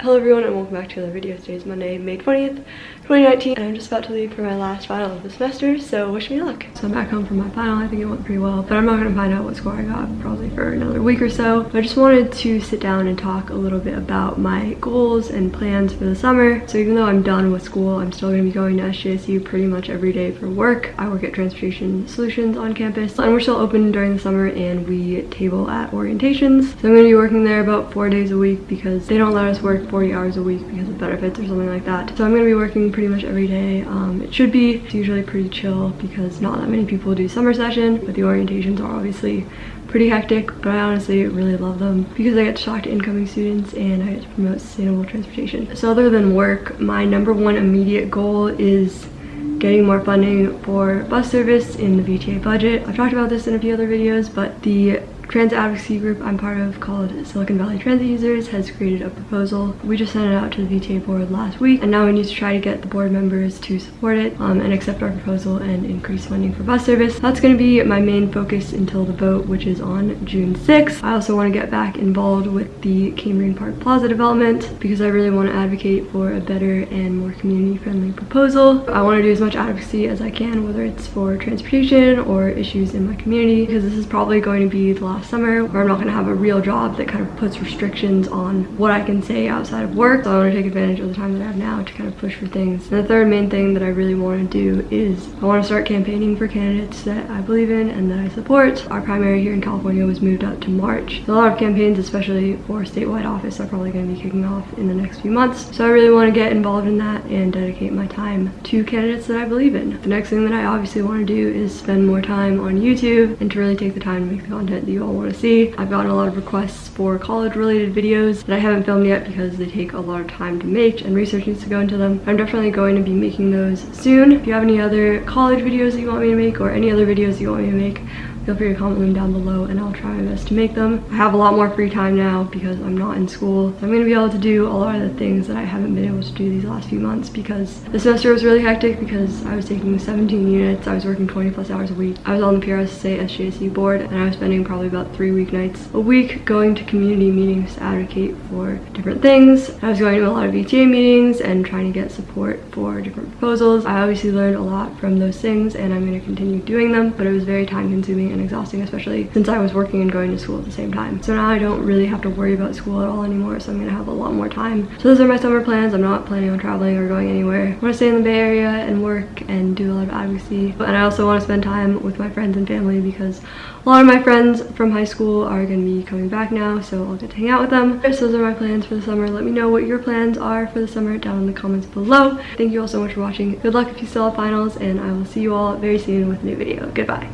Hello everyone and welcome back to another video. Today is Monday, May 20th, 2019 and I'm just about to leave for my last final of the semester so wish me luck. So I'm back home from my final. I think it went pretty well but I'm not going to find out what score I got probably for another week or so. I just wanted to sit down and talk a little bit about my goals and plans for the summer. So even though I'm done with school I'm still going to be going to SJSU pretty much every day for work. I work at Transportation Solutions on campus and we're still open during the summer and we table at orientations. So I'm going to be working there about four days a week because they don't let us work 40 hours a week because of benefits or something like that. So I'm going to be working pretty much every day. Um, it should be. It's usually pretty chill because not that many people do summer session, but the orientations are obviously pretty hectic, but I honestly really love them because I get to talk to incoming students and I get to promote sustainable transportation. So other than work, my number one immediate goal is getting more funding for bus service in the VTA budget. I've talked about this in a few other videos, but the transit advocacy group I'm part of called Silicon Valley Transit Users has created a proposal. We just sent it out to the VTA board last week and now we need to try to get the board members to support it um, and accept our proposal and increase funding for bus service. That's going to be my main focus until the vote which is on June 6th. I also want to get back involved with the Cambrian Park Plaza development because I really want to advocate for a better and more community friendly proposal. I want to do as much advocacy as I can whether it's for transportation or issues in my community because this is probably going to be the last summer where I'm not gonna have a real job that kind of puts restrictions on what I can say outside of work. So I wanna take advantage of the time that I have now to kind of push for things. And the third main thing that I really wanna do is I wanna start campaigning for candidates that I believe in and that I support. Our primary here in California was moved up to March. A lot of campaigns, especially for statewide office, are probably gonna be kicking off in the next few months. So I really wanna get involved in that and dedicate my time to candidates that I believe in. The next thing that I obviously wanna do is spend more time on YouTube and to really take the time to make the content that you all all want to see. I've gotten a lot of requests for college related videos that I haven't filmed yet because they take a lot of time to make and research needs to go into them. I'm definitely going to be making those soon. If you have any other college videos that you want me to make or any other videos you want me to make, feel free to comment them down below and I'll try my best to make them. I have a lot more free time now because I'm not in school. So I'm going to be able to do a lot of the things that I haven't been able to do these last few months because the semester was really hectic because I was taking 17 units. I was working 20 plus hours a week. I was on the PRSA SJSU board and I was spending probably about three weeknights a week going to community meetings to advocate for different things. I was going to a lot of VTA meetings and trying to get support for different proposals. I obviously learned a lot from those things and I'm going to continue doing them, but it was very time consuming and exhausting, especially since I was working and going to school at the same time. So now I don't really have to worry about school at all anymore, so I'm gonna have a lot more time. So those are my summer plans. I'm not planning on traveling or going anywhere. I wanna stay in the Bay Area and work and do a lot of advocacy. And I also wanna spend time with my friends and family because a lot of my friends from high school are gonna be coming back now, so I'll get to hang out with them. So those are my plans for the summer. Let me know what your plans are for the summer down in the comments below. Thank you all so much for watching. Good luck if you still have finals, and I will see you all very soon with a new video. Goodbye.